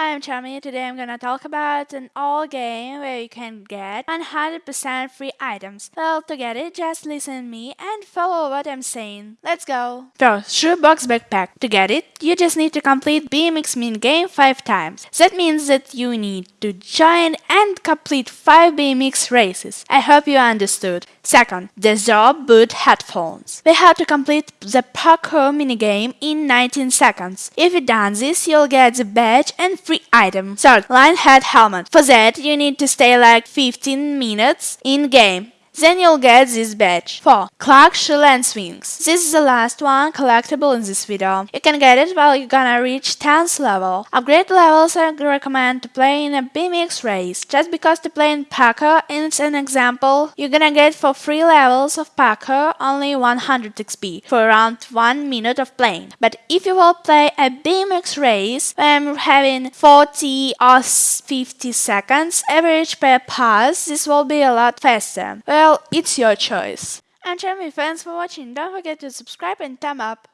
Hi, I'm Charmy. Today I'm gonna talk about an all game where you can get 100% free items. Well, to get it, just listen to me and follow what I'm saying. Let's go! First, shoebox backpack. To get it, you just need to complete BMX min game 5 times. That means that you need to join and complete 5 BMX races. I hope you understood. Second, the Zorb Boot headphones. We have to complete the parkour minigame in 19 seconds. If you done this, you'll get the badge and free item. Third, line head helmet. For that, you need to stay like 15 minutes in game. Then you'll get this badge. 4. Clark Shoe and Swings. This is the last one collectible in this video. You can get it while you're gonna reach 10th level. Upgrade levels I recommend to play in a BMX race. Just because to play in parkour is an example, you're gonna get for 3 levels of parkour only 100 XP for around 1 minute of playing. But if you will play a BMX race, I'm having 40 or 50 seconds average per pass, this will be a lot faster. Well, it's your choice. And Jeremy, thanks for watching. Don't forget to subscribe and thumb up.